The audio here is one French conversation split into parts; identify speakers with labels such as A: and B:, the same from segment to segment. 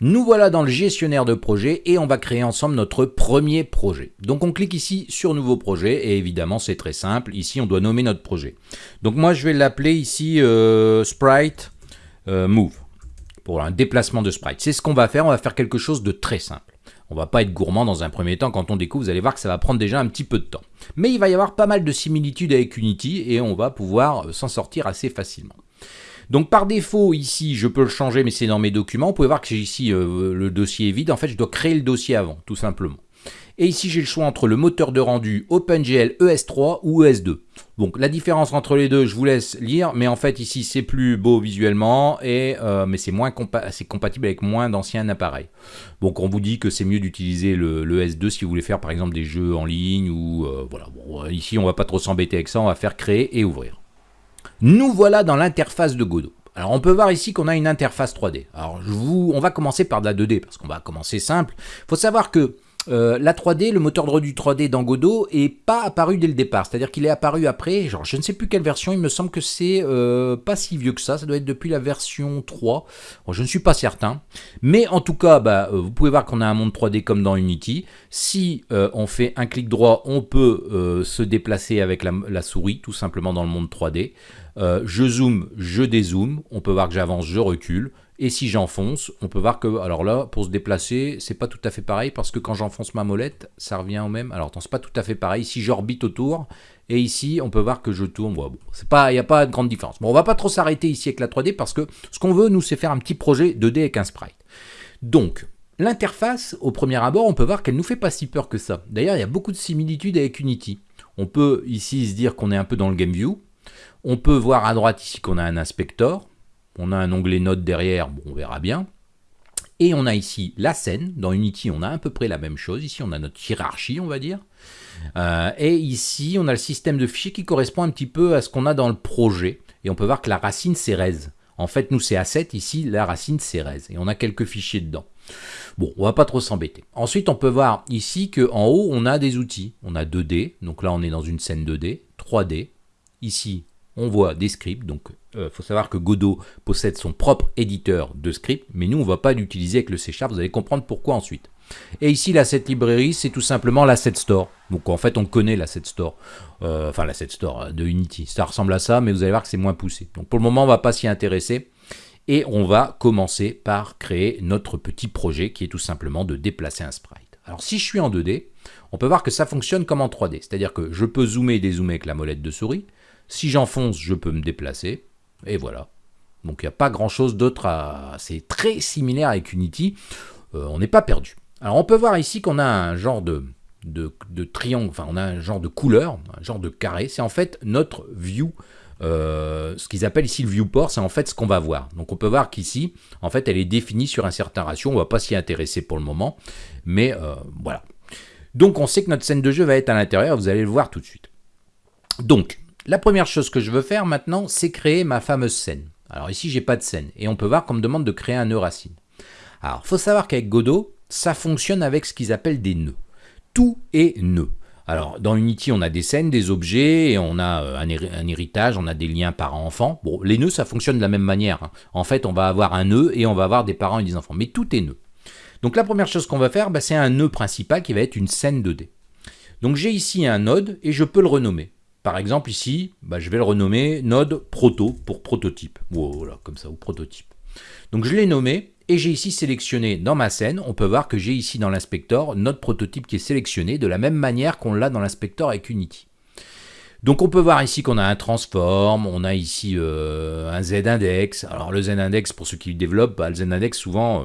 A: Nous voilà dans le gestionnaire de projet et on va créer ensemble notre premier projet. Donc on clique ici sur nouveau projet et évidemment c'est très simple. Ici on doit nommer notre projet. Donc moi je vais l'appeler ici euh, Sprite euh, Move pour un déplacement de sprite. C'est ce qu'on va faire, on va faire quelque chose de très simple. On va pas être gourmand dans un premier temps, quand on découvre, vous allez voir que ça va prendre déjà un petit peu de temps. Mais il va y avoir pas mal de similitudes avec Unity et on va pouvoir euh, s'en sortir assez facilement. Donc par défaut, ici, je peux le changer, mais c'est dans mes documents. Vous pouvez voir que ici, euh, le dossier est vide. En fait, je dois créer le dossier avant, tout simplement. Et ici, j'ai le choix entre le moteur de rendu OpenGL ES3 ou ES2. Donc la différence entre les deux, je vous laisse lire, mais en fait ici c'est plus beau visuellement, et, euh, mais c'est compatible avec moins d'anciens appareils. Donc on vous dit que c'est mieux d'utiliser le, ES2 si vous voulez faire par exemple des jeux en ligne, ou euh, voilà. Ici on va pas trop s'embêter avec ça, on va faire créer et ouvrir. Nous voilà dans l'interface de Godot. Alors on peut voir ici qu'on a une interface 3D. Alors on va commencer par de la 2D parce qu'on va commencer simple. Il faut savoir que euh, la 3D, le moteur de rendu 3D dans Godot est pas apparu dès le départ, c'est-à-dire qu'il est apparu après, genre je ne sais plus quelle version, il me semble que c'est euh, pas si vieux que ça, ça doit être depuis la version 3, je ne suis pas certain, mais en tout cas, bah, euh, vous pouvez voir qu'on a un monde 3D comme dans Unity, si on fait un clic droit, on peut se déplacer avec la, souris, tout simplement dans le monde 3D, je zoome, je dézoome, on peut voir que j'avance, je recule, et si j'enfonce, on peut voir que, alors là, pour se déplacer, c'est pas tout à fait pareil, parce que quand j'enfonce ma molette, ça revient au même. Alors, c'est pas tout à fait pareil. Si j'orbite autour, et ici, on peut voir que je tourne. Bon, il n'y a pas de grande différence. Bon, on va pas trop s'arrêter ici avec la 3D, parce que ce qu'on veut, nous, c'est faire un petit projet 2D avec un sprite. Donc, l'interface, au premier abord, on peut voir qu'elle nous fait pas si peur que ça. D'ailleurs, il y a beaucoup de similitudes avec Unity. On peut ici se dire qu'on est un peu dans le game view. On peut voir à droite ici qu'on a un inspector. On a un onglet notes derrière, on verra bien. Et on a ici la scène. Dans Unity, on a à peu près la même chose. Ici, on a notre hiérarchie, on va dire. Euh, et ici, on a le système de fichiers qui correspond un petit peu à ce qu'on a dans le projet. Et on peut voir que la racine, c'est res. En fait, nous, c'est A7. Ici, la racine, c'est res. Et on a quelques fichiers dedans. Bon, on va pas trop s'embêter. Ensuite, on peut voir ici qu'en haut, on a des outils. On a 2D. Donc là, on est dans une scène 2D. 3D. Ici, on voit des scripts. Donc, il euh, faut savoir que Godot possède son propre éditeur de scripts, mais nous, on ne va pas l'utiliser avec le C Sharp. Vous allez comprendre pourquoi ensuite. Et ici, l'asset librairie, c'est tout simplement l'asset store. Donc, en fait, on connaît l'asset store. Euh, enfin, l'asset store de Unity. Ça ressemble à ça, mais vous allez voir que c'est moins poussé. Donc, pour le moment, on ne va pas s'y intéresser. Et on va commencer par créer notre petit projet qui est tout simplement de déplacer un sprite. Alors, si je suis en 2D, on peut voir que ça fonctionne comme en 3D. C'est-à-dire que je peux zoomer et dézoomer avec la molette de souris. Si j'enfonce, je peux me déplacer. Et voilà. Donc il n'y a pas grand chose d'autre à... C'est très similaire avec Unity. Euh, on n'est pas perdu. Alors on peut voir ici qu'on a un genre de, triangle, enfin on a un genre de couleur, un genre de carré. C'est en fait notre view euh, ce qu'ils appellent ici le viewport, c'est en fait ce qu'on va voir. Donc on peut voir qu'ici, en fait, elle est définie sur un certain ratio. On ne va pas s'y intéresser pour le moment, mais euh, voilà. Donc on sait que notre scène de jeu va être à l'intérieur, vous allez le voir tout de suite. Donc, la première chose que je veux faire maintenant, c'est créer ma fameuse scène. Alors ici, j'ai pas de scène, et on peut voir qu'on me demande de créer un nœud racine. Alors, faut savoir qu'avec Godot, ça fonctionne avec ce qu'ils appellent des nœuds. Tout est nœud. Alors, dans Unity, on a des scènes, des objets, et on a euh, un, héritage, on a des liens parents-enfants. Bon, les nœuds, ça fonctionne de la même manière. Hein. En fait, on va avoir un nœud, et on va avoir des parents et des enfants. Mais tout est nœud. Donc, la première chose qu'on va faire, bah, c'est un nœud principal qui va être une scène 2D. Donc, j'ai ici un node, et je peux le renommer. Par exemple, ici, bah, je vais le renommer node proto pour prototype. Voilà, comme ça, ou prototype. Donc je l'ai nommé et j'ai ici sélectionné dans ma scène, on peut voir que j'ai ici dans l'inspecteur notre prototype qui est sélectionné de la même manière qu'on l'a dans l'inspecteur avec Unity. Donc on peut voir ici qu'on a un transform, on a ici euh, un z-index. Alors le z-index, pour ceux qui le développent, bah, le z-index souvent, euh,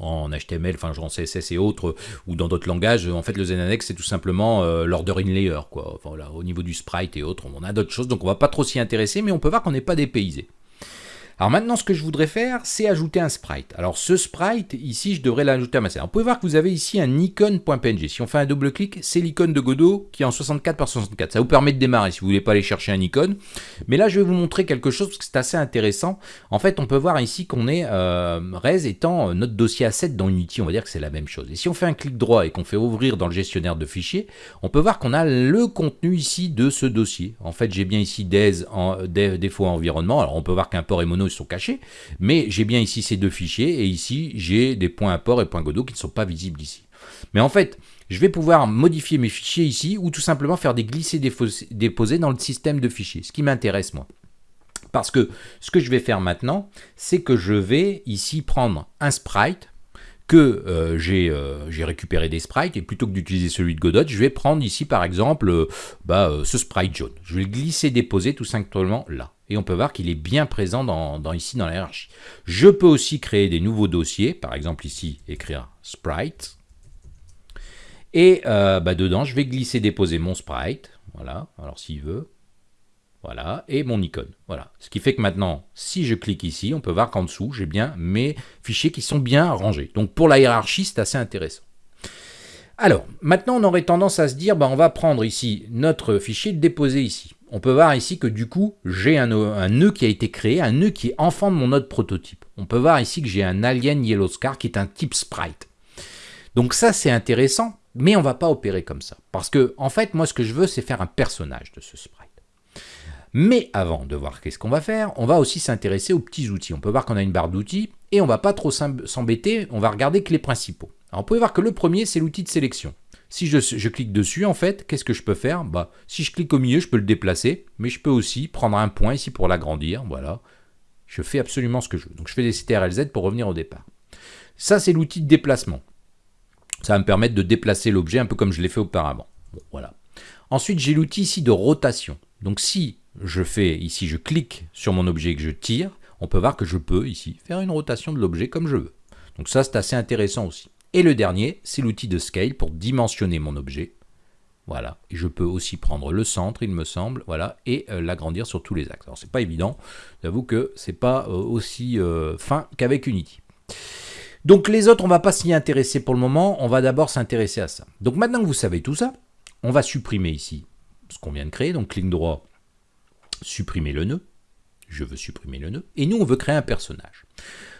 A: en HTML, enfin en CSS et autres, ou dans d'autres langages, en fait le ZENANEX c'est tout simplement euh, l'ordering layer, quoi. Au niveau du sprite et autres, on a d'autres choses, donc on va pas trop s'y intéresser, mais on peut voir qu'on n'est pas dépaysé. Alors maintenant, ce que je voudrais faire, c'est ajouter un sprite. Alors ce sprite, ici, je devrais l'ajouter à ma scène. vous pouvez voir que vous avez ici un icon.png. Si on fait un double-clic, c'est l'icône de Godot qui est en 64 par 64. Ça vous permet de démarrer si vous voulez pas aller chercher un icône. Mais là, je vais vous montrer quelque chose parce que c'est assez intéressant. En fait, on peut voir ici qu'on est euh, res étant notre dossier asset dans Unity. On va dire que c'est la même chose. Et si on fait un clic droit et qu'on fait ouvrir dans le gestionnaire de fichiers, on peut voir qu'on a le contenu ici de ce dossier. En fait, j'ai bien ici des, en, des défaut environnement. Alors on peut voir qu'un port est mono sont cachés, mais j'ai bien ici ces deux fichiers, et ici j'ai des points import et points Godot qui ne sont pas visibles ici. Mais en fait, je vais pouvoir modifier mes fichiers ici, ou tout simplement faire des glisser-déposer dans le système de fichiers, ce qui m'intéresse moi. Parce que ce que je vais faire maintenant, c'est que je vais ici prendre un sprite, que euh, euh, j'ai récupéré des sprites, et plutôt que d'utiliser celui de Godot, je vais prendre ici par exemple euh, bah, ce sprite jaune. Je vais le glisser, déposer tout simplement là. Et on peut voir qu'il est bien présent dans, ici dans la. Je peux aussi créer des nouveaux dossiers, par exemple ici, écrire sprite. Et bah, dedans, je vais glisser, déposer mon sprite. Voilà, alors s'il veut, voilà, et mon icône. Voilà. Ce qui fait que maintenant, si je clique ici, on peut voir qu'en dessous, j'ai bien mes fichiers qui sont bien rangés. Donc pour la hiérarchie, c'est assez intéressant. Alors, maintenant, on aurait tendance à se dire, bah, on va prendre ici notre fichier le déposer ici. On peut voir ici que du coup, j'ai un, nœud qui a été créé, un nœud qui est enfant de mon node prototype. On peut voir ici que j'ai un alien yellow scar qui est un type sprite. Donc ça, c'est intéressant, mais on ne va pas opérer comme ça. Parce que, en fait, moi, ce que je veux, c'est faire un personnage de ce sprite. Mais avant de voir qu'est-ce qu'on va faire, on va aussi s'intéresser aux petits outils. On peut voir qu'on a une barre d'outils et on va pas trop s'embêter, on va regarder que les principaux. Alors, on peut voir que le premier, c'est l'outil de sélection. Si je, clique dessus, en fait, qu'est-ce que je peux faire? Bah, Si je clique au milieu, je peux le déplacer, mais je peux aussi prendre un point ici pour l'agrandir. Voilà, je fais absolument ce que je veux. Donc je fais des CTRL-Z pour revenir au départ. Ça, c'est l'outil de déplacement. Ça va me permettre de déplacer l'objet un peu comme je l'ai fait auparavant. voilà. Ensuite, j'ai l'outil ici de rotation. Donc si je fais ici, je clique sur mon objet que je tire, on peut voir que je peux ici faire une rotation de l'objet comme je veux. Donc ça, c'est assez intéressant aussi. Et le dernier, c'est l'outil de scale pour dimensionner mon objet. Voilà, et je peux aussi prendre le centre, il me semble, voilà, et euh, l'agrandir sur tous les axes. Alors c'est pas évident, j'avoue que c'est pas euh, aussi euh, fin qu'avec Unity. Donc les autres, on va pas s'y intéresser pour le moment, on va d'abord s'intéresser à ça. Donc maintenant que vous savez tout ça, on va supprimer ici ce qu'on vient de créer, donc clic droit, supprimer le nœud. Je veux supprimer le nœud. Et nous, on veut créer un personnage.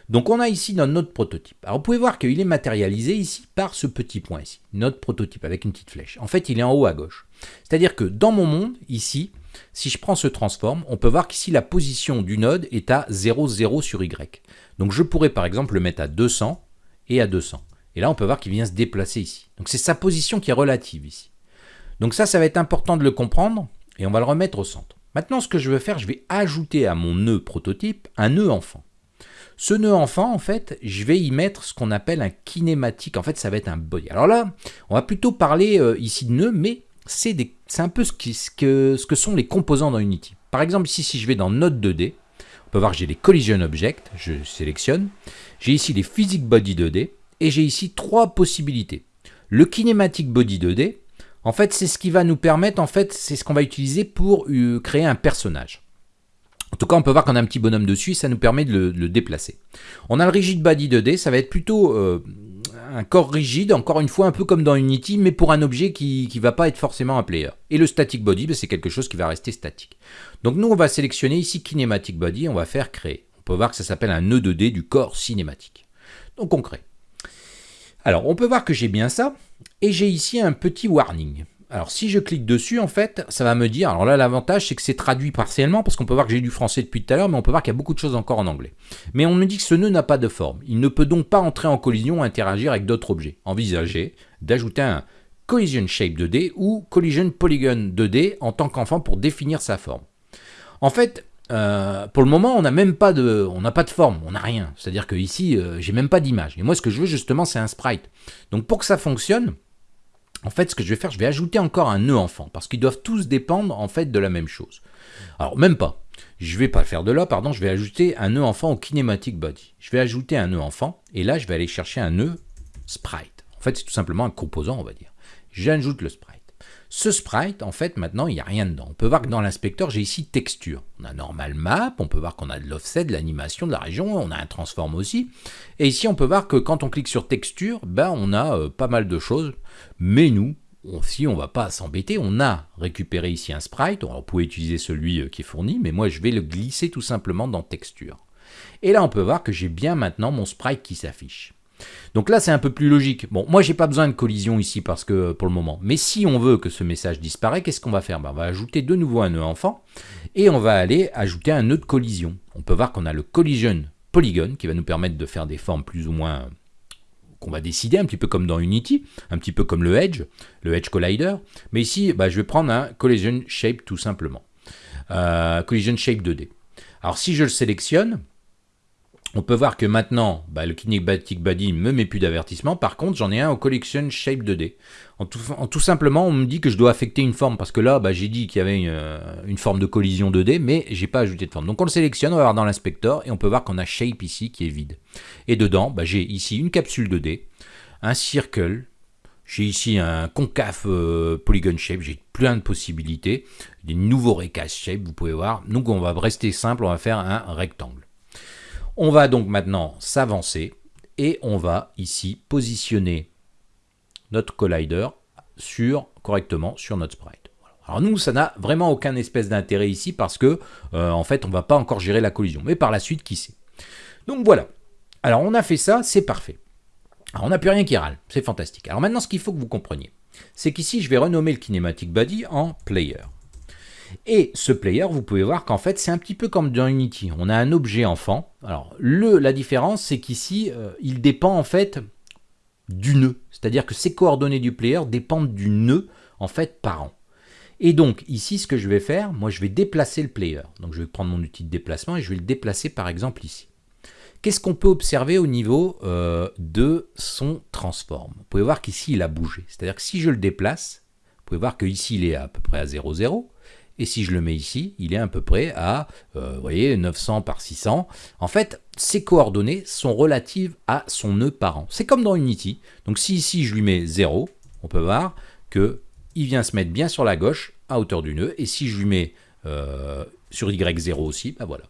A: Donc on a ici notre prototype. Alors vous pouvez voir qu'il est matérialisé ici par ce petit point ici, notre prototype avec une petite flèche. En fait, il est en haut à gauche. C'est-à-dire que dans mon monde, ici, si je prends ce transform, on peut voir qu'ici la position du node est à 0, 0 sur Y. Donc je pourrais par exemple le mettre à 200 et à 200. Et là, on peut voir qu'il vient se déplacer ici. Donc c'est sa position qui est relative ici. Donc ça, ça va être important de le comprendre et on va le remettre au centre. Maintenant, ce que je veux faire, je vais ajouter à mon nœud prototype un nœud enfant. Ce nœud enfant, en fait, je vais y mettre ce qu'on appelle un kinématique. En fait, ça va être un body. Alors là, on va plutôt parler euh, ici de nœud, mais c'est un peu ce, que, sont les composants dans Unity. Par exemple, ici, si je vais dans Node 2D, on peut voir que j'ai les Collision Objects, je sélectionne. J'ai ici les Physics Body 2D, et j'ai ici trois possibilités. Le Kinematic Body 2D, en fait, c'est ce qui va nous permettre, en fait, c'est ce qu'on va utiliser pour euh, créer un personnage. En tout cas, on peut voir qu'on a un petit bonhomme dessus, ça nous permet de le, déplacer. On a le rigid body 2D, ça va être plutôt euh, un corps rigide, encore une fois un peu comme dans Unity, mais pour un objet qui ne va pas être forcément un player. Et le static body, ben, c'est quelque chose qui va rester statique. Donc nous, on va sélectionner ici kinematic body, on va faire créer. On peut voir que ça s'appelle un nœud 2D du corps cinématique. Donc on crée. Alors, on peut voir que j'ai bien ça, et j'ai ici un petit warning. Alors si je clique dessus, en fait, ça va me dire, alors là l'avantage c'est que c'est traduit partiellement, parce qu'on peut voir que j'ai du français depuis tout à l'heure, mais on peut voir qu'il y a beaucoup de choses encore en anglais. Mais on me dit que ce nœud n'a pas de forme. Il ne peut donc pas entrer en collision ou interagir avec d'autres objets. Envisagez d'ajouter un Collision Shape 2D ou Collision Polygon 2D en tant qu'enfant pour définir sa forme. En fait, euh, pour le moment, on n'a même pas de, on n'a pas de forme, on n'a rien. C'est-à-dire que ici, euh, j'ai même pas d'image. Et moi, ce que je veux justement, c'est un sprite. Donc, pour que ça fonctionne, en fait, ce que je vais faire, je vais ajouter encore un nœud enfant, parce qu'ils doivent tous dépendre en fait de la même chose. Alors, même pas. Je vais pas faire de là, pardon, je vais ajouter un nœud enfant au kinematic body. Je vais ajouter un nœud enfant, et là, je vais aller chercher un nœud sprite. En fait, c'est tout simplement un composant, on va dire. J'ajoute le sprite. Ce sprite, en fait, maintenant, il n'y a rien dedans. On peut voir que dans l'inspecteur, j'ai ici texture. On a normal map, on peut voir qu'on a de l'offset, de l'animation de la région, on a un transform aussi. Et ici, on peut voir que quand on clique sur texture, ben, on a euh, pas mal de choses. Mais nous, si on va pas s'embêter, on a récupéré ici un sprite. On pouvait utiliser celui euh, qui est fourni, mais moi, je vais le glisser tout simplement dans texture. Et là, on peut voir que j'ai bien maintenant mon sprite qui s'affiche. Donc là, c'est un peu plus logique. Bon, moi, j'ai pas besoin de collision ici parce que pour le moment. Mais si on veut que ce message disparaisse, qu'est-ce qu'on va faire? Ben, On va ajouter de nouveau un nœud enfant et on va aller ajouter un nœud de collision. On peut voir qu'on a le collision polygon qui va nous permettre de faire des formes plus ou moins qu'on va décider, un petit peu comme dans Unity, un petit peu comme le Edge, le Edge Collider. Mais ici, bah, je vais prendre un Collision Shape tout simplement. Euh, collision Shape 2D. Alors si je le sélectionne, on peut voir que maintenant, bah, le Kinematic Body ne me met plus d'avertissement. Par contre, j'en ai un au Collection Shape 2D. En tout, simplement, on me dit que je dois affecter une forme. Parce que là, bah, j'ai dit qu'il y avait une, euh, une, forme de collision 2D, mais j'ai pas ajouté de forme. Donc on le sélectionne, on va voir dans l'inspecteur, et on peut voir qu'on a Shape ici qui est vide. Et dedans, bah, j'ai ici une capsule 2D, un circle, j'ai ici un concave euh, polygon shape, j'ai plein de possibilités, des nouveaux recast shape, vous pouvez voir. Donc on va rester simple, on va faire un rectangle. On va donc maintenant s'avancer et on va ici positionner notre collider sur, correctement sur notre sprite. Alors nous, ça n'a vraiment aucun espèce d'intérêt ici parce que euh, en fait, on ne va pas encore gérer la collision. Mais par la suite, qui sait? Donc voilà. Alors on a fait ça, c'est parfait. Alors on n'a plus rien qui râle, c'est fantastique. Alors maintenant, ce qu'il faut que vous compreniez, c'est qu'ici, je vais renommer le kinematic body en player. Et ce player, vous pouvez voir qu'en fait, c'est un petit peu comme dans Unity. On a un objet enfant. Alors, le, la différence, c'est qu'ici, euh, il dépend en fait du nœud. C'est-à-dire que ces coordonnées du player dépendent du nœud, en fait, parent. Et donc, ici, ce que je vais faire, moi, je vais déplacer le player. Donc, je vais prendre mon outil de déplacement et je vais le déplacer, par exemple, ici. Qu'est-ce qu'on peut observer au niveau euh, de son transform? Vous pouvez voir qu'ici, il a bougé. C'est-à-dire que si je le déplace, vous pouvez voir qu'ici, il est à peu près à 0, 0. Et si je le mets ici, il est à peu près à, euh, voyez, 900 par 600. En fait, ces coordonnées sont relatives à son nœud parent. C'est comme dans Unity. Donc si ici je lui mets 0, on peut voir que il vient se mettre bien sur la gauche à hauteur du nœud. Et si je lui mets euh, sur Y0 aussi, ben voilà.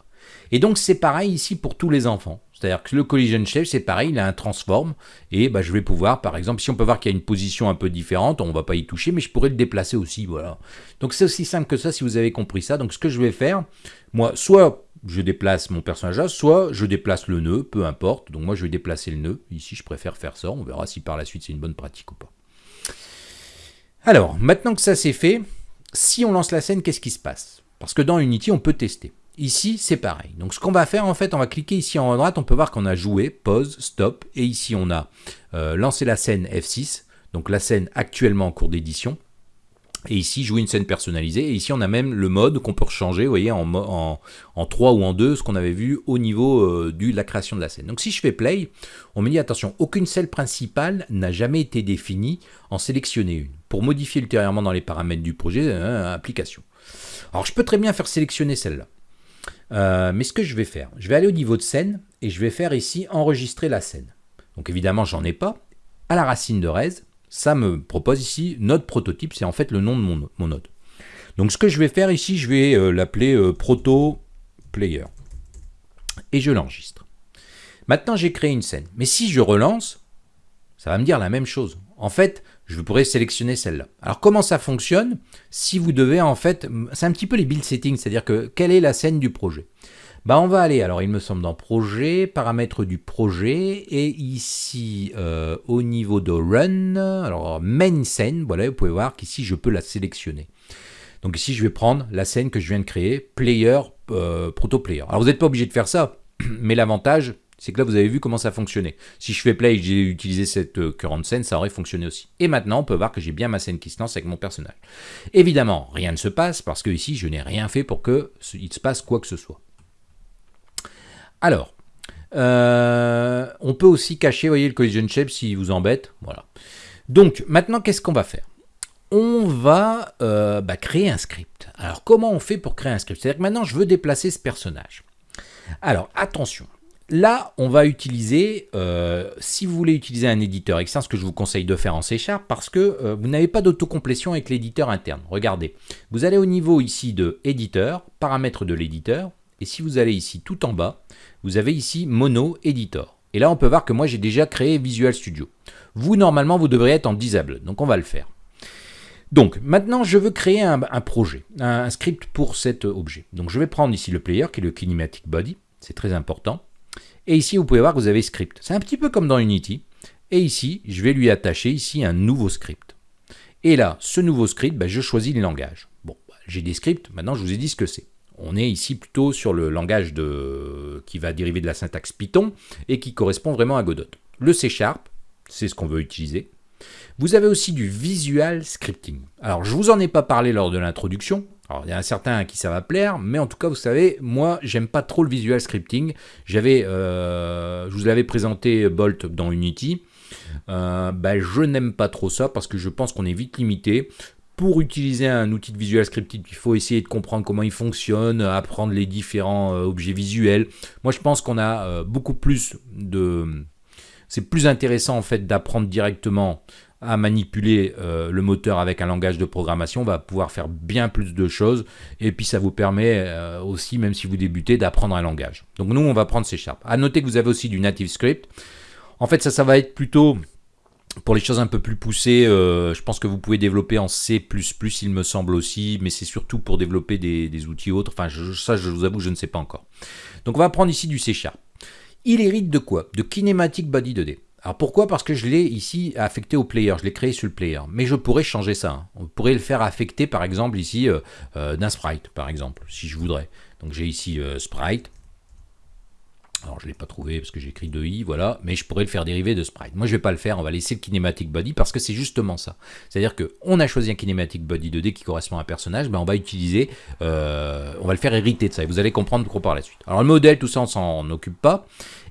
A: Et donc c'est pareil ici pour tous les enfants. C'est-à-dire que le collision shape, c'est pareil, il a un transform, et bah, je vais pouvoir, par exemple, si on peut voir qu'il y a une position un peu différente, on ne va pas y toucher, mais je pourrais le déplacer aussi, voilà. Donc c'est aussi simple que ça, si vous avez compris ça. Donc ce que je vais faire, moi, soit je déplace mon personnage là, soit je déplace le nœud, peu importe. Donc moi, je vais déplacer le nœud. Ici, je préfère faire ça, on verra si par la suite c'est une bonne pratique ou pas. Alors, maintenant que ça c'est fait, si on lance la scène, qu'est-ce qui se passe? Parce que dans Unity, on peut tester. Ici, c'est pareil. Donc ce qu'on va faire, en fait, on va cliquer ici en haut à droite, on peut voir qu'on a joué, pause, stop, et ici on a euh, lancé la scène F6, donc la scène actuellement en cours d'édition, et ici, jouer une scène personnalisée. Et ici, on a même le mode qu'on peut changer, vous voyez, en, en, en 3 ou en 2, ce qu'on avait vu au niveau euh, de la création de la scène. Donc si je fais play, on me dit, attention, aucune scène principale n'a jamais été définie, en sélectionner une, pour modifier ultérieurement dans les paramètres du projet, euh, application. Alors je peux très bien faire sélectionner celle-là. Euh, mais ce que je vais faire, je vais aller au niveau de scène et je vais faire ici enregistrer la scène. Donc évidemment, j'en ai pas. À la racine de res, ça me propose ici node prototype, c'est en fait le nom de mon, mon, node. Donc ce que je vais faire ici, je vais euh, l'appeler euh, proto player et je l'enregistre. Maintenant, j'ai créé une scène. Mais si je relance, ça va me dire la même chose. En fait, je pourrais sélectionner celle-là. Alors comment ça fonctionne Si vous devez en fait, c'est un petit peu les build settings, c'est-à-dire que quelle est la scène du projet? Bah on va aller, alors il me semble dans projet, paramètres du projet, et ici euh, au niveau de run, alors main scène, voilà, vous pouvez voir qu'ici je peux la sélectionner. Donc ici je vais prendre la scène que je viens de créer, player, euh, proto player. Alors vous n'êtes pas obligé de faire ça, mais l'avantage c'est que là vous avez vu comment ça fonctionnait. Si je fais play et j'ai utilisé cette euh, current scène, ça aurait fonctionné aussi. Et maintenant, on peut voir que j'ai bien ma scène qui se lance avec mon personnage. Évidemment, rien ne se passe parce que ici, je n'ai rien fait pour que il se passe quoi que ce soit. Alors, euh, on peut aussi cacher, voyez, le collision shape s'il vous embête. Voilà. Donc, maintenant, qu'est-ce qu'on va faire? On va euh, bah, créer un script. Alors, comment on fait pour créer un script? C'est-à-dire que maintenant, je veux déplacer ce personnage. Alors, attention, Là, on va utiliser, euh, si vous voulez utiliser un éditeur externe, ce que je vous conseille de faire en C parce que euh, vous n'avez pas d'autocomplétion avec l'éditeur interne. Regardez, vous allez au niveau ici de éditeur, paramètres de l'éditeur, et si vous allez ici tout en bas, vous avez ici Mono Editor. Et là, on peut voir que moi, j'ai déjà créé Visual Studio. Vous, normalement, vous devrez être en Disable, donc on va le faire. Donc, maintenant, je veux créer un, projet, un, script pour cet objet. Donc, je vais prendre ici le player, qui est le Kinematic Body, c'est très important. Et ici, vous pouvez voir que vous avez script. C'est un petit peu comme dans Unity. Et ici, je vais lui attacher ici un nouveau script. Et là, ce nouveau script, ben, je choisis le langage. Bon, bah, j'ai des scripts, maintenant je vous ai dit ce que c'est. On est ici plutôt sur le langage de... qui va dériver de la syntaxe Python et qui correspond vraiment à Godot. Le C Sharp, c'est ce qu'on veut utiliser. Vous avez aussi du visual scripting. Alors, je vous en ai pas parlé lors de l'introduction. Alors, il y a un certain à qui ça va plaire, mais en tout cas, vous savez, moi, j'aime pas trop le visual scripting. J'avais, euh, je vous l'avais présenté Bolt dans Unity. Euh, ben, je n'aime pas trop ça parce que je pense qu'on est vite limité. Pour utiliser un outil de visual scripting, il faut essayer de comprendre comment il fonctionne, apprendre les différents euh, objets visuels. Moi, je pense qu'on a beaucoup plus de... C'est plus intéressant en fait d'apprendre directement à manipuler le moteur avec un langage de programmation, on va pouvoir faire bien plus de choses et puis ça vous permet aussi, même si vous débutez, d'apprendre un langage. Donc nous, on va prendre C Sharp. Noter que vous avez aussi du native script. En fait, ça, ça va être plutôt pour les choses un peu plus poussées, euh, je pense que vous pouvez développer en C++, il me semble aussi, mais c'est surtout pour développer des, outils autres. Enfin, ça, je vous avoue, je ne sais pas encore. Donc, on va prendre ici du C Sharp. Il hérite de quoi? De Kinematic Body 2D. Alors pourquoi? Parce que je l'ai ici affecté au player, je l'ai créé sur le player. Mais je pourrais changer ça. Hein. On pourrait le faire affecter par exemple ici euh, euh, d'un sprite, par exemple, si je voudrais. Donc j'ai ici sprite, alors je ne l'ai pas trouvé parce que j'ai écrit 2i, voilà, mais je pourrais le faire dériver de sprite. Moi je ne vais pas le faire, on va laisser le kinematic body parce que c'est justement ça. C'est-à-dire qu'on a choisi un kinematic body 2D qui correspond à un personnage, ben on va utiliser, euh, on va le faire hériter de ça, et vous allez comprendre pourquoi par la suite. Alors le modèle, tout ça on s'en occupe pas,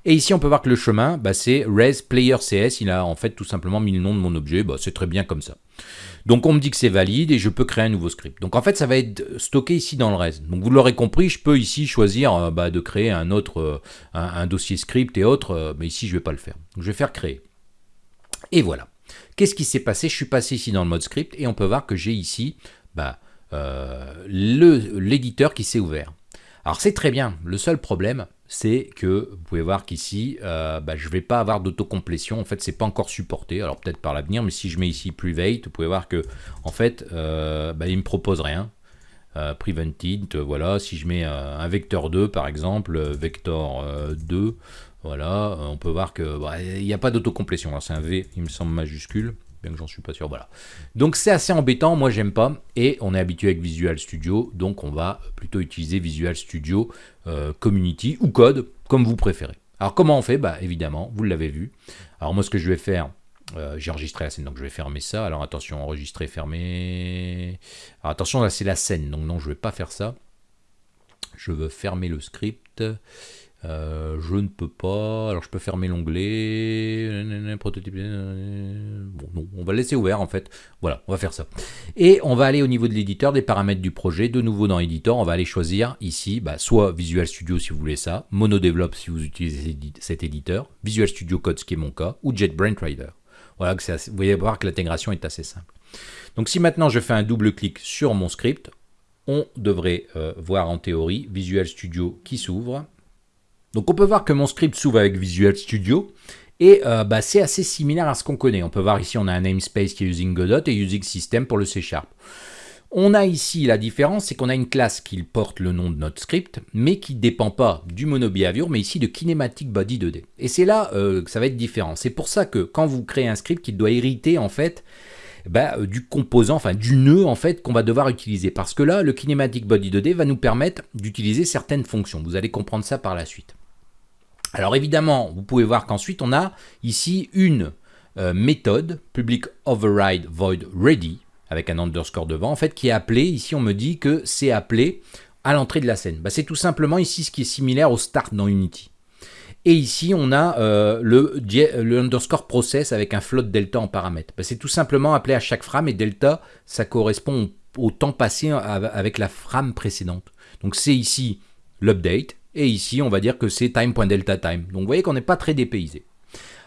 A: et ici on peut voir que le chemin, ben, c'est res player cs, il a en fait tout simplement mis le nom de mon objet, ben, c'est très bien comme ça. Donc on me dit que c'est valide et je peux créer un nouveau script. Donc en fait ça va être stocké ici dans le reste. Donc vous l'aurez compris, je peux ici choisir euh, bah, de créer un autre euh, un, dossier script et autres, euh, mais ici je ne vais pas le faire. Je vais faire créer. Et voilà. Qu'est-ce qui s'est passé? Je suis passé ici dans le mode script et on peut voir que j'ai ici bah, l'éditeur qui s'est ouvert. Alors c'est très bien, le seul problème, c'est que vous pouvez voir qu'ici, euh, bah, je ne vais pas avoir d'autocomplétion. En fait, c'est pas encore supporté. Alors peut-être par l'avenir, mais si je mets ici private, vous pouvez voir que en fait, euh, bah, il me propose rien. Euh, prevented, voilà. Si je mets un vecteur 2 par exemple, vector 2, voilà, on peut voir que bah, il n'y a pas d'autocomplétion. C'est un V, il me semble majuscule bien que j'en suis pas sûr, voilà. Donc c'est assez embêtant, moi j'aime pas, et on est habitué avec Visual Studio, donc on va plutôt utiliser Visual Studio euh, Community ou Code, comme vous préférez. Alors comment on fait? Bah évidemment, vous l'avez vu. Alors moi ce que je vais faire, euh, j'ai enregistré la scène, donc je vais fermer ça. Alors attention, enregistrer, fermer. Alors attention, là c'est la scène, donc non, je vais pas faire ça. Je veux fermer le script. Euh, je ne peux pas. Alors je peux fermer l'onglet. Prototype. Bon, non, on va le laisser ouvert en fait. Voilà, on va faire ça. Et on va aller au niveau de l'éditeur, des paramètres du projet. De nouveau dans l'éditeur, on va aller choisir ici, bah, soit Visual Studio si vous voulez ça, MonoDevelop si vous utilisez cet éditeur, Visual Studio Code ce qui est mon cas, ou JetBrains Rider. Voilà, que vous voyez voir que l'intégration est assez simple. Donc si maintenant je fais un double clic sur mon script, on devrait euh, voir en théorie Visual Studio qui s'ouvre donc on peut voir que mon script s'ouvre avec Visual Studio et euh, bah, c'est assez similaire à ce qu'on connaît. On peut voir ici on a un namespace qui est using Godot et using system pour le C Sharp. On a ici la différence, c'est qu'on a une classe qui porte le nom de notre script, mais qui ne dépend pas du monobehavior, mais ici de kinematic body 2D. Et c'est là euh, que ça va être différent. C'est pour ça que quand vous créez un script, qui doit hériter en fait bah, euh, du composant, enfin du nœud en fait qu'on va devoir utiliser. Parce que là, le kinematic body 2D va nous permettre d'utiliser certaines fonctions. Vous allez comprendre ça par la suite. Alors évidemment, vous pouvez voir qu'ensuite on a ici une euh, méthode public override void ready avec un underscore devant en fait qui est appelée, ici on me dit que c'est appelé à l'entrée de la scène. Bah, c'est tout simplement ici ce qui est similaire au start dans Unity. Et ici, on a euh, le, underscore process avec un float delta en paramètre. Bah, c'est tout simplement appelé à chaque frame et delta, ça correspond au temps passé avec la frame précédente. Donc c'est ici l'update et ici, on va dire que c'est time.delta time. Donc vous voyez qu'on n'est pas très dépaysé.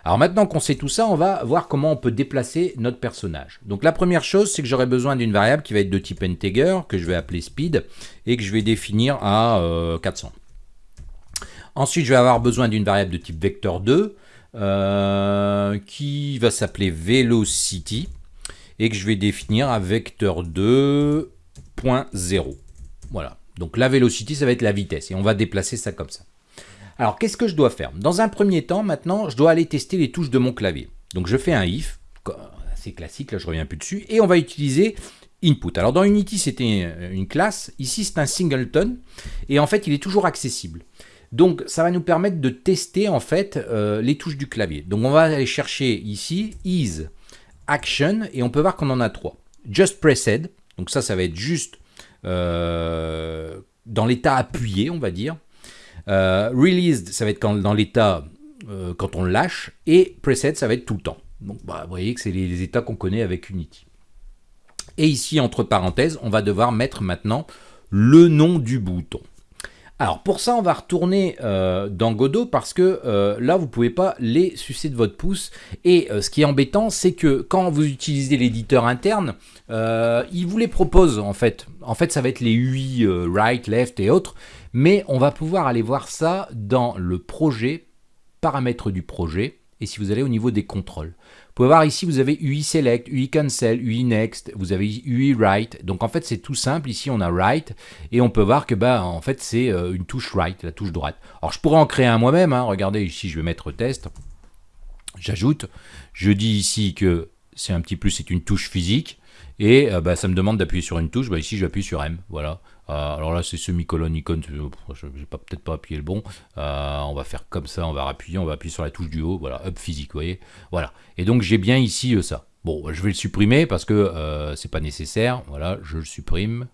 A: Alors maintenant qu'on sait tout ça, on va voir comment on peut déplacer notre personnage. Donc la première chose, c'est que j'aurai besoin d'une variable qui va être de type integer, que je vais appeler speed, et que je vais définir à 400. Euh, Ensuite, je vais avoir besoin d'une variable de type vector 2, euh, qui va s'appeler velocity, et que je vais définir à vecteur 2.0. Voilà. Donc la velocity, ça va être la vitesse, et on va déplacer ça comme ça. Alors, qu'est-ce que je dois faire? Dans un premier temps, maintenant, je dois aller tester les touches de mon clavier. Donc, je fais un if, assez classique, là, je reviens plus dessus, et on va utiliser input. Alors, dans Unity, c'était une classe. Ici, c'est un singleton, et en fait, il est toujours accessible. Donc, ça va nous permettre de tester, en fait, euh, les touches du clavier. Donc, on va aller chercher ici, is, action, et on peut voir qu'on en a trois. Just pressed, donc ça, ça va être juste euh, dans l'état appuyé, on va dire. Euh, released, ça va être quand, dans l'état euh, quand on lâche. Et preset, ça va être tout le temps. Donc bah, vous voyez que c'est les, états qu'on connaît avec Unity. Et ici, entre parenthèses, on va devoir mettre maintenant le nom du bouton. Alors pour ça, on va retourner euh, dans Godot parce que là, vous ne pouvez pas les sucer de votre pouce. Et ce qui est embêtant, c'est que quand vous utilisez l'éditeur interne, il vous les propose en fait. En fait, ça va être les UI, right, left et autres. Mais on va pouvoir aller voir ça dans le projet, paramètres du projet, et si vous allez au niveau des contrôles. Vous pouvez voir ici, vous avez UI Select, UI Cancel, UI Next, vous avez UI Write. Donc en fait, c'est tout simple. Ici, on a Write, et on peut voir que bah, en fait, c'est euh, une touche Write, la touche droite. Alors je pourrais en créer un moi-même. Hein. Regardez, ici, je vais mettre Test. J'ajoute. Je dis ici que c'est un petit plus, c'est une touche physique. Et euh, bah, ça me demande d'appuyer sur une touche. Bah, ici, j'appuie sur M. Voilà. Euh, alors là, c'est semi-colonne icône. Je vais peut-être pas appuyer le bon. Euh, on va faire comme ça. On va appuyer. On va appuyer sur la touche du haut. Voilà. Up physique. Vous voyez. Voilà. Et donc, j'ai bien ici ça. Bon, je vais le supprimer parce que c'est pas nécessaire. Voilà. Je le supprime.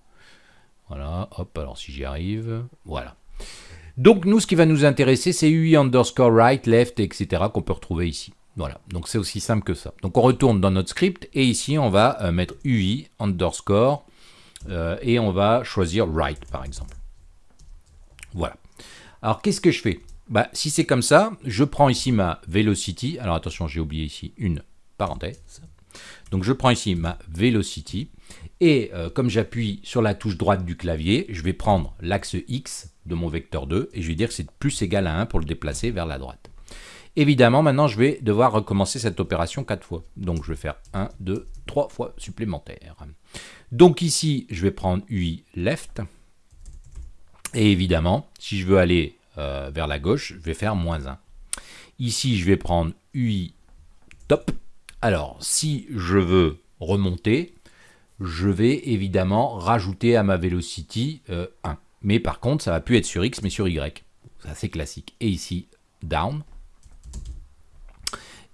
A: Voilà. Hop. Alors, si j'y arrive. Voilà. Donc, nous, ce qui va nous intéresser, c'est UI underscore right, left, etc. qu'on peut retrouver ici. Voilà, donc c'est aussi simple que ça. Donc on retourne dans notre script et ici on va euh, mettre UI underscore euh, et on va choisir write par exemple. Voilà. Alors qu'est-ce que je fais? Bah, Si c'est comme ça, je prends ici ma velocity. Alors attention, j'ai oublié ici une parenthèse. Donc je prends ici ma velocity et euh, comme j'appuie sur la touche droite du clavier, je vais prendre l'axe X de mon vecteur 2 et je vais dire que c'est plus égal à 1 pour le déplacer vers la droite. Évidemment, maintenant, je vais devoir recommencer cette opération 4 fois. Donc, je vais faire 1, 2, 3 fois supplémentaires. Donc ici, je vais prendre UI left. Et évidemment, si je veux aller euh, vers la gauche, je vais faire moins 1. Ici, je vais prendre UI top. Alors, si je veux remonter, je vais évidemment rajouter à ma velocity 1. Euh, mais par contre, ça va plus être sur X, mais sur Y. C'est classique. Et ici, down.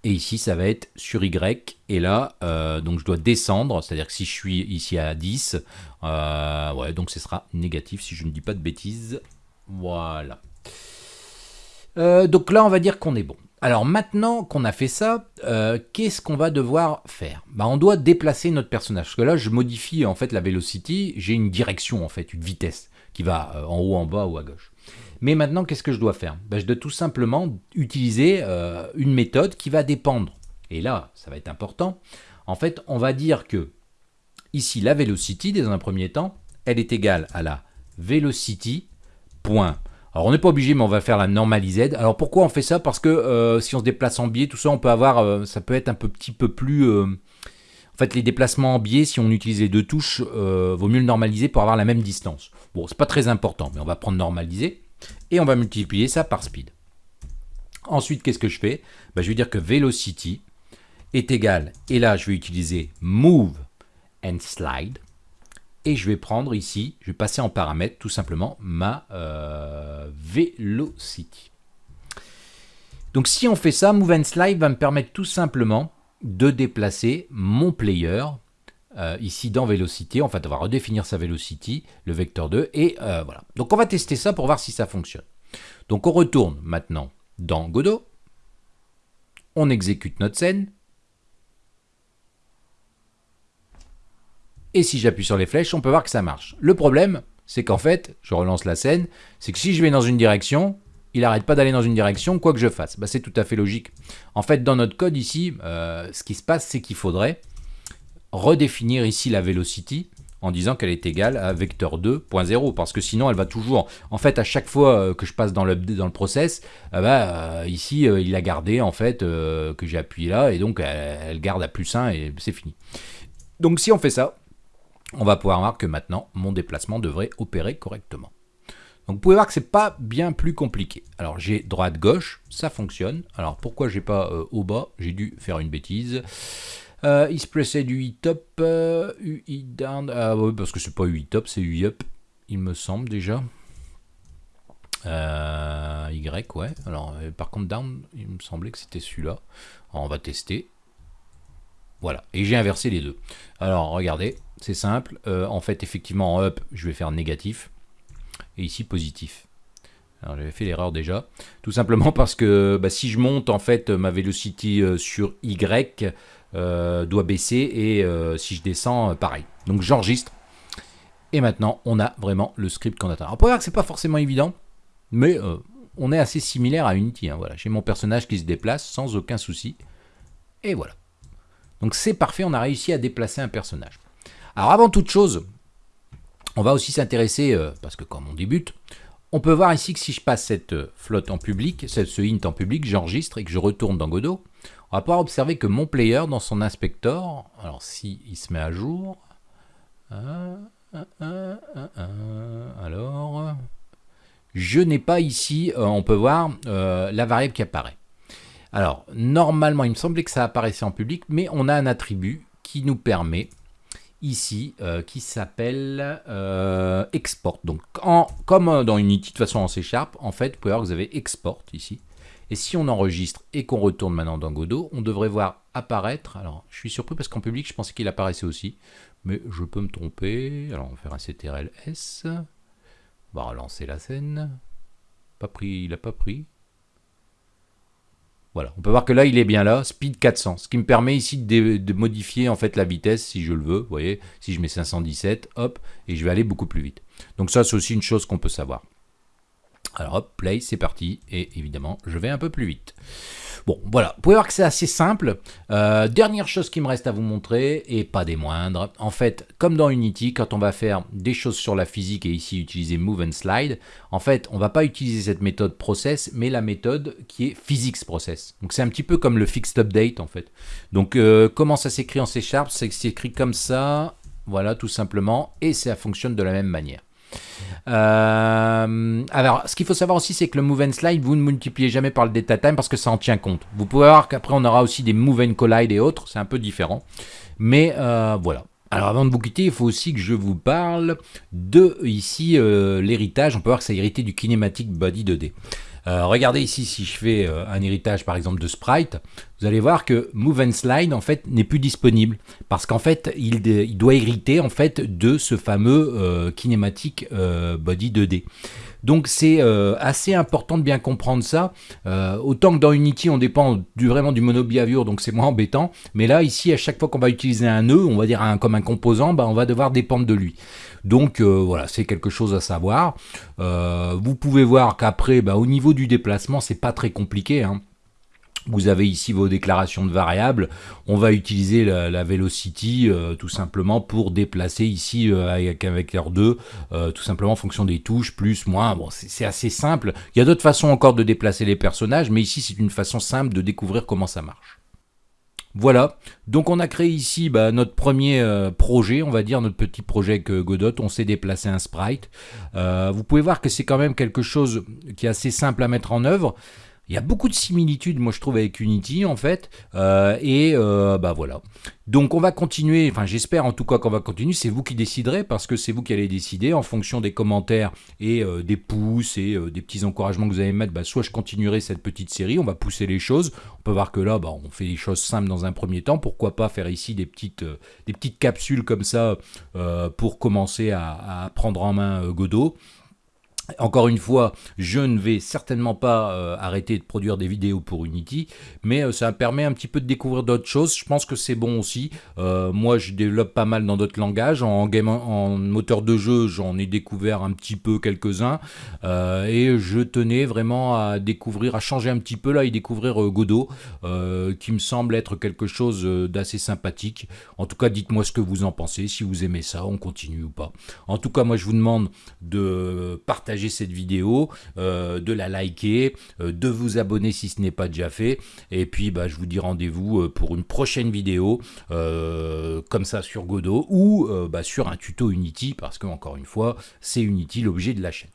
A: Et ici, ça va être sur Y. Et là, euh, donc je dois descendre. C'est-à-dire que si je suis ici à 10, euh, donc ce sera négatif si je ne dis pas de bêtises. Voilà. Euh, donc là, on va dire qu'on est bon. Alors maintenant qu'on a fait ça, qu'est-ce qu'on va devoir faire? Bah, On doit déplacer notre personnage. Parce que là, je modifie en fait la velocity. J'ai une direction, en fait, une vitesse qui va en haut, en bas ou à gauche. Mais maintenant, qu'est-ce que je dois faire? Ben, Je dois tout simplement utiliser euh, une méthode qui va dépendre. Et là, ça va être important. En fait, on va dire que ici, la velocity, dans un premier temps, elle est égale à la velocity. Point. Alors on n'est pas obligé, mais on va faire la normalised. Alors pourquoi on fait ça? Parce que euh, si on se déplace en biais, tout ça, on peut avoir, euh, ça peut être un peu, petit peu plus... en fait, les déplacements en biais, si on utilise les deux touches, vaut mieux le normaliser pour avoir la même distance. Bon, c'est pas très important, mais on va prendre normaliser et on va multiplier ça par speed. Ensuite, qu'est-ce que je fais? Ben, Je vais dire que velocity est égal, et là je vais utiliser move and slide, et je vais prendre ici, je vais passer en paramètre tout simplement ma euh, velocity. Donc si on fait ça, move and slide va me permettre tout simplement de déplacer mon player euh, ici dans Velocity. On va redéfinir sa Velocity, le vecteur 2, et euh, voilà. Donc on va tester ça pour voir si ça fonctionne. Donc on retourne maintenant dans Godot, on exécute notre scène, et si j'appuie sur les flèches, on peut voir que ça marche. Le problème, c'est qu'en fait, je relance la scène, c'est que si je vais dans une direction, il n'arrête pas d'aller dans une direction, quoi que je fasse. Bah, c'est tout à fait logique. En fait, dans notre code ici, euh, ce qui se passe, c'est qu'il faudrait redéfinir ici la velocity en disant qu'elle est égale à vecteur 2.0 parce que sinon elle va toujours en fait à chaque fois euh, que je passe dans le dans le process euh, bah, euh, ici il a gardé en fait que j'ai appuyé là et donc elle, garde à plus 1 et c'est fini donc si on fait ça on va pouvoir voir que maintenant mon déplacement devrait opérer correctement Donc vous pouvez voir que c'est pas bien plus compliqué. Alors j'ai droite-gauche, ça fonctionne. Alors pourquoi j'ai pas au bas? J'ai dû faire une bêtise. Euh, is pressed UI top, euh, UI down. Ah oui, parce que c'est pas UI top, c'est UI up, il me semble déjà. Euh, y, ouais. Alors par contre down, il me semblait que c'était celui-là. On va tester. Voilà, et j'ai inversé les deux. Alors regardez, c'est simple. en fait, effectivement, en up, je vais faire négatif et ici positif. Alors j'avais fait l'erreur déjà, tout simplement parce que bah, si je monte en fait ma velocity euh, sur Y euh, doit baisser et euh, si je descends pareil. Donc j'enregistre et maintenant on a vraiment le script qu'on attend. Alors pour voir que c'est pas forcément évident, mais on est assez similaire à Unity. Hein, voilà, j'ai mon personnage qui se déplace sans aucun souci et voilà. Donc c'est parfait, on a réussi à déplacer un personnage. Alors avant toute chose, on va aussi s'intéresser, euh, parce que comme on débute, on peut voir ici que si je passe cette euh, flotte en public, ce int en public, j'enregistre et que je retourne dans Godot, on va pouvoir observer que mon player dans son inspector, alors si il se met à jour, alors, je n'ai pas ici, euh, on peut voir la variable qui apparaît. Alors, normalement, il me semblait que ça apparaissait en public, mais on a un attribut qui nous permet ici euh, qui s'appelle euh, export. Donc comme dans Unity de façon en C Sharp, en fait, vous pouvez voir que vous avez export ici. Et si on enregistre et qu'on retourne maintenant dans Godot, on devrait voir apparaître, alors je suis surpris parce qu'en public je pensais qu'il apparaissait aussi, mais je peux me tromper, alors on va faire un CTRL S, on va relancer la scène, pas pris, il n'a pas pris, voilà, on peut voir que là, il est bien là, speed 400, ce qui me permet ici de, modifier en fait la vitesse si je le veux. Vous voyez, si je mets 517, hop, et je vais aller beaucoup plus vite. Donc ça, c'est aussi une chose qu'on peut savoir. Alors hop, play, c'est parti, et évidemment, je vais un peu plus vite. Bon, voilà, vous pouvez voir que c'est assez simple. Euh, dernière chose qui me reste à vous montrer, et pas des moindres, en fait, comme dans Unity, quand on va faire des choses sur la physique et ici utiliser Move and Slide, en fait, on va pas utiliser cette méthode process, mais la méthode qui est physics process. Donc c'est un petit peu comme le fixed update, en fait. Donc euh, comment ça s'écrit en C Sharp? C'est que c'est écrit comme ça, voilà, tout simplement, et ça fonctionne de la même manière. Euh, alors, ce qu'il faut savoir aussi, c'est que le move and slide, vous ne multipliez jamais par le data time parce que ça en tient compte. Vous pouvez voir qu'après, on aura aussi des move and collide et autres, c'est un peu différent. Mais euh, voilà. Alors avant de vous quitter, il faut aussi que je vous parle de ici euh, l'héritage. On peut voir que ça a hérité du Kinematic Body 2D. Euh, regardez ici, si je fais euh, un héritage par exemple de Sprite, vous allez voir que Move and Slide en fait n'est plus disponible parce qu'en fait il, doit hériter en fait de ce fameux euh, Kinematic Body 2D. Donc c'est assez important de bien comprendre ça. autant que dans Unity, on dépend vraiment du monobehavior, donc c'est moins embêtant. Mais là, ici, à chaque fois qu'on va utiliser un nœud, on va dire un, comme un composant, bah, on va devoir dépendre de lui. Donc euh, voilà, c'est quelque chose à savoir. Euh, vous pouvez voir qu'après, bah, au niveau du déplacement, c'est pas très compliqué. Hein. Vous avez ici vos déclarations de variables. On va utiliser la, velocity euh, tout simplement pour déplacer ici avec un vecteur 2, tout simplement en fonction des touches, plus, moins. Bon, c'est assez simple. Il y a d'autres façons encore de déplacer les personnages, mais ici c'est une façon simple de découvrir comment ça marche. Voilà, donc on a créé ici bah, notre premier euh, projet, on va dire notre petit projet que Godot, on s'est déplacé un sprite. Euh, vous pouvez voir que c'est quand même quelque chose qui est assez simple à mettre en œuvre. Il y a beaucoup de similitudes, moi je trouve, avec Unity en fait. Euh, et euh, bah voilà. Donc on va continuer, enfin j'espère en tout cas qu'on va continuer, c'est vous qui déciderez parce que c'est vous qui allez décider en fonction des commentaires et euh, des pouces et des petits encouragements que vous allez mettre. Bah, soit je continuerai cette petite série, on va pousser les choses. On peut voir que là, bah, on fait les choses simples dans un premier temps. Pourquoi pas faire ici des petites, des petites capsules comme ça pour commencer à, à prendre en main Godot. Encore une fois, je ne vais certainement pas euh, arrêter de produire des vidéos pour Unity, mais euh, ça me permet un petit peu de découvrir d'autres choses. Je pense que c'est bon aussi. Euh, moi, je développe pas mal dans d'autres langages. En, en moteur de jeu, j'en ai découvert un petit peu quelques-uns. et je tenais vraiment à découvrir, à changer un petit peu là et découvrir Godot, qui me semble être quelque chose d'assez sympathique. En tout cas, dites-moi ce que vous en pensez, si vous aimez ça, on continue ou pas. En tout cas, moi, je vous demande de partager cette vidéo, euh, de la liker, euh, de vous abonner si ce n'est pas déjà fait. Et puis bah, je vous dis rendez-vous euh, pour une prochaine vidéo comme ça sur Godot ou bah, sur un tuto Unity parce que encore une fois c'est Unity l'objet de la chaîne.